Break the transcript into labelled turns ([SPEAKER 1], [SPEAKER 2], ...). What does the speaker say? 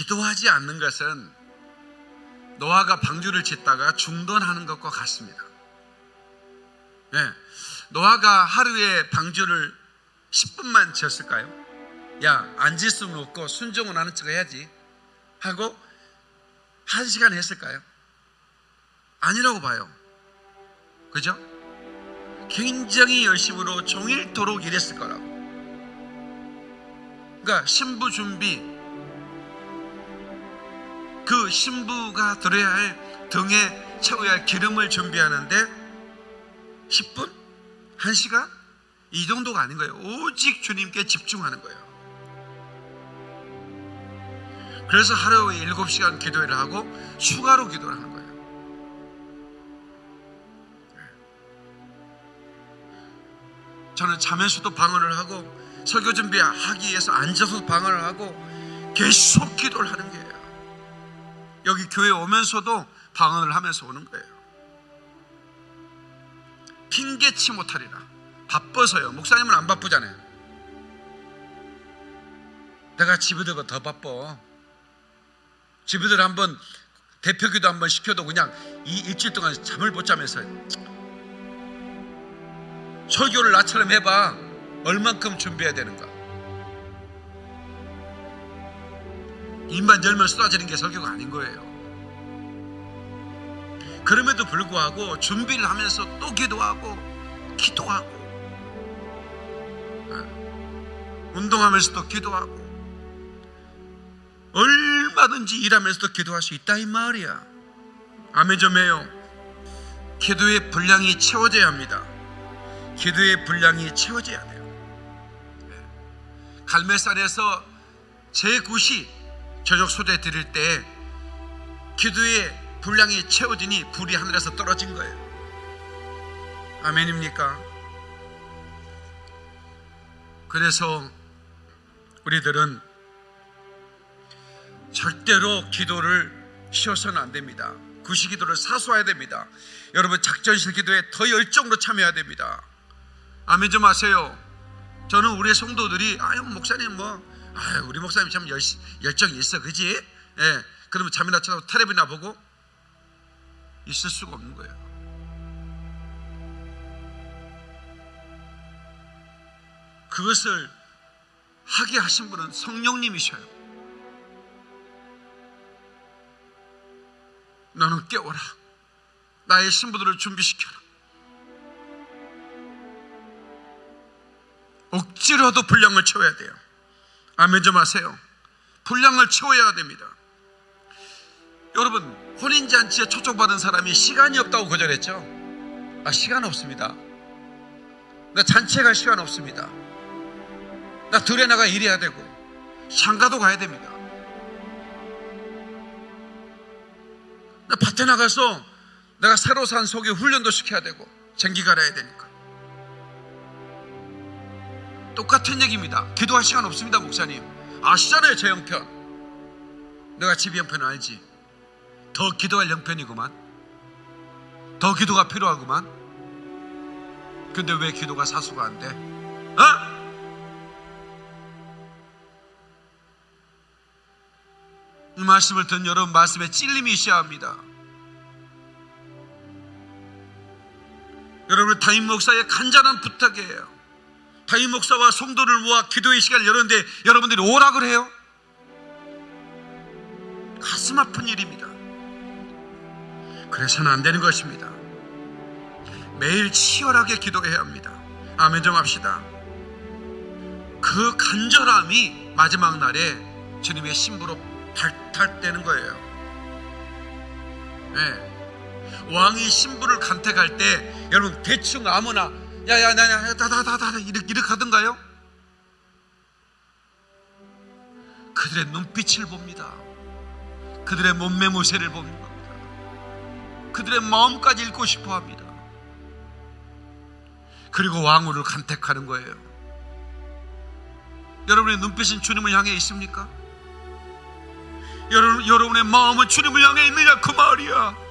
[SPEAKER 1] 기도하지 않는 것은 노아가 방주를 짓다가 중단하는 것과 같습니다. 네. 노아가 하루에 방주를 10분만 지었을까요? 야, 앉을 수는 없고 순종은 하는 척 해야지. 하고 한 시간 했을까요? 아니라고 봐요. 그죠? 굉장히 열심으로 종일토록 일했을 거라고. 그러니까 신부 준비, 그 신부가 들어야 할 등에 채워야 할 기름을 준비하는데 10분? 1시간? 이 정도가 아닌 거예요. 오직 주님께 집중하는 거예요. 그래서 하루에 7시간 기도를 하고 추가로 기도를 하는 거예요. 저는 자면서도 방언을 하고 설교 준비하기 위해서 앉아서 방언을 하고 계속 기도를 하는 거예요. 여기 교회 오면서도 방언을 하면서 오는 거예요. 핑계치 못하리라. 바빠서요. 목사님은 안 바쁘잖아요. 내가 집에들보다 더 바빠. 집에들 한번 대표기도 한번 시켜도 그냥 이 일주일 동안 잠을 못 자면서 설교를 나처럼 해봐. 얼만큼 준비해야 되는가. 입만 열면 쏟아지는 게 설교가 아닌 거예요. 그럼에도 불구하고 준비를 하면서 또 기도하고 기도하고 어, 운동하면서도 기도하고 얼마든지 일하면서도 기도할 수 있다 이 말이야. 아멘 좀 해요. 기도의 분량이 채워져야 합니다. 기도의 분량이 채워져야 돼요. 갈매산에서 제9시 저녁 소재 드릴 때 기도의 분량이 채워지니 불이 하늘에서 떨어진 거예요. 아멘입니까? 그래서 우리들은 절대로 기도를 쉬어서는 안 됩니다. 구시 기도를 사수해야 됩니다. 여러분 작전실 기도에 더 열정으로 참여해야 됩니다. 아멘 좀 하세요. 저는 우리 성도들이 아유 목사님 뭐 아유 우리 목사님 참 열, 열정이 있어 그지? 예. 그러면 잠이나 자고 텔레비나 보고 있을 수가 없는 거예요. 그것을 하게 하신 분은 성령님이셔요. 너는 깨워라. 나의 신부들을 준비시켜라. 억지로도 분량을 채워야 돼요. 아멘 좀 하세요. 분량을 채워야 됩니다. 여러분 혼인잔치에 초청받은 사람이 시간이 없다고 거절했죠? 아 시간 없습니다. 나 잔치에 갈 시간 없습니다. 나 들에 나가 일해야 되고 장가도 가야 됩니다. 나 밭에 나가서 내가 새로 산 속에 훈련도 시켜야 되고 전기 갈아야 되니까 똑같은 얘기입니다. 기도할 시간 없습니다, 목사님. 아시잖아요, 제 형편. 내가 집 형편 알지. 더 기도할 형편이구만. 더 기도가 필요하구만. 근데 왜 기도가 사수가 안 돼? 어? 이 말씀을 듣는 여러분 말씀에 찔림이 있어야 합니다. 여러분 담임 목사의 간절한 부탁이에요. 담임 목사와 성도를 모아 기도의 시간을 열었는데 여러분들이 오라 그래요? 가슴 아픈 일입니다. 그래서는 안 되는 것입니다. 매일 치열하게 기도해야 합니다. 아멘 좀 합시다. 그 간절함이 마지막 날에 주님의 신부로 발탈되는 거예요. 네. 왕이 신부를 간택할 때 여러분 대충 아무나 야야 나야 다다다다 이렇게 이렇게 하던가요? 그들의 눈빛을 봅니다. 그들의 몸매 모세를 봅니다. 그들의 마음까지 읽고 싶어 합니다. 그리고 왕후를 간택하는 거예요. 여러분의 눈빛은 주님을 향해 있습니까? 여러분, 여러분의 마음은 주님을 향해 있느냐 그 말이야.